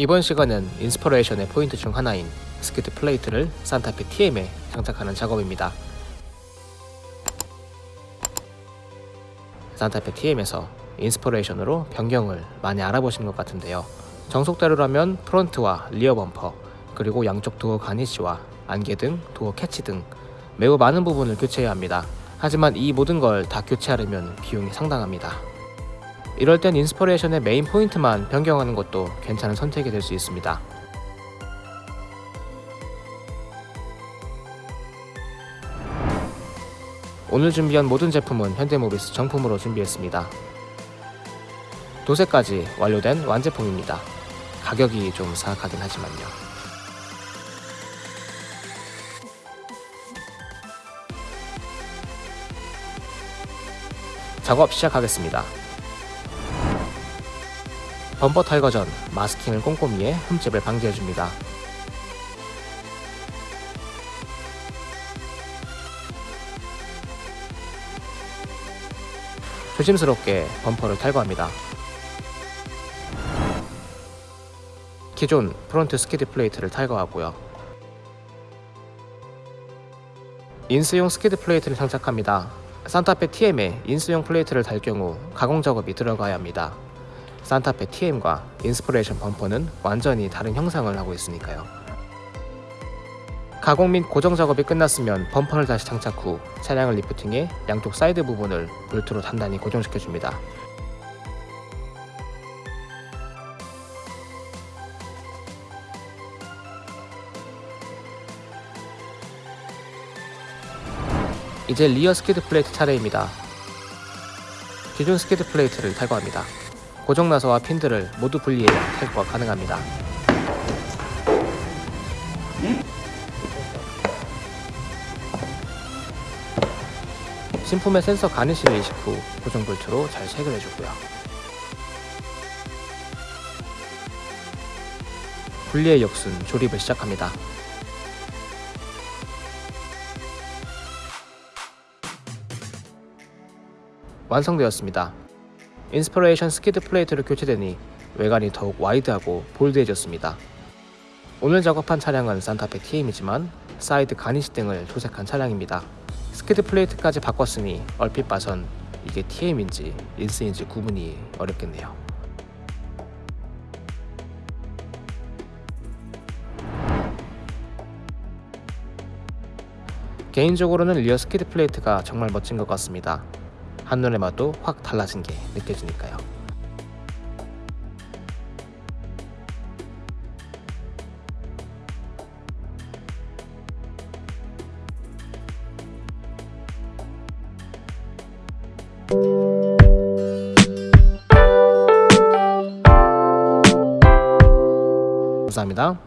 이번 시간은 인스퍼레이션의 포인트 중 하나인 스키드 플레이트를 산타페 TM에 장착하는 작업입니다. 산타페 TM에서 인스퍼레이션으로 변경을 많이 알아보신 것 같은데요. 정석대로라면 front와 rear 범퍼, 그리고 양쪽 도어 garnish와 안개등 도어 캐치 등 매우 많은 부분을 교체해야 합니다. 하지만 이 모든 걸 다 교체하려면 비용이 상당합니다. 이럴 땐 인스퍼레이션의 메인 포인트만 변경하는 것도 괜찮은 선택이 될 수 있습니다. 오늘 준비한 모든 제품은 현대모비스 정품으로 준비했습니다. 도색까지 완료된 완제품입니다. 가격이 좀 사악하긴 하지만요. 작업 시작하겠습니다. 범퍼 탈거 전 마스킹을 꼼꼼히 해 흠집을 방지해줍니다. 조심스럽게 범퍼를 탈거합니다. 기존 front 스키드 플레이트를 탈거하고요. 인스용 스키드 플레이트를 장착합니다. 산타페 TM에 인스용 플레이트를 달 경우 가공 작업이 들어가야 합니다. 산타페 TM과 인스퍼레이션 범퍼는 완전히 다른 형상을 하고 있으니까요. 가공 및 고정 작업이 끝났으면 범퍼를 다시 장착 후 차량을 리프팅해 양쪽 사이드 부분을 볼트로 단단히 고정시켜줍니다. 이제 rear skid plate 차례입니다. 기존 skid plate를 탈거합니다. 고정 나사와 핀들을 모두 분리해 탈거가 가능합니다. 신품의 센서 garnish를 이식 후 고정 볼트로 잘 체결해주고요. 분리의 역순 조립을 시작합니다. 완성되었습니다. 인스퍼레이션 skid plate로 교체되니 외관이 더욱 와이드하고 bold해졌습니다. 오늘 작업한 차량은 산타페 TM이지만 side garnish 등을 도색한 차량입니다. skid plate까지 바꿨으니 얼핏 봐선 이게 TM인지 인스인지 구분이 어렵겠네요. 개인적으로는 rear skid plate가 정말 멋진 것 같습니다. 한눈에 봐도 확 달라진 게 느껴지니까요. 감사합니다.